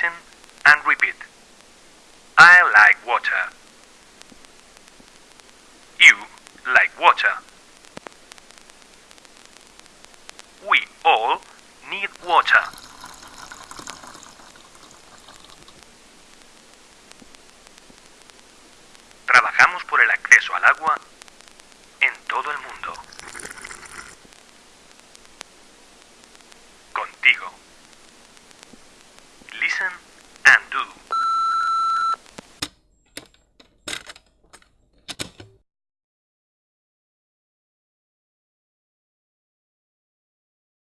Listen and repeat. I like water. You like water. We all need water. Trabajamos por el acceso al agua en todo el mundo. Contigo.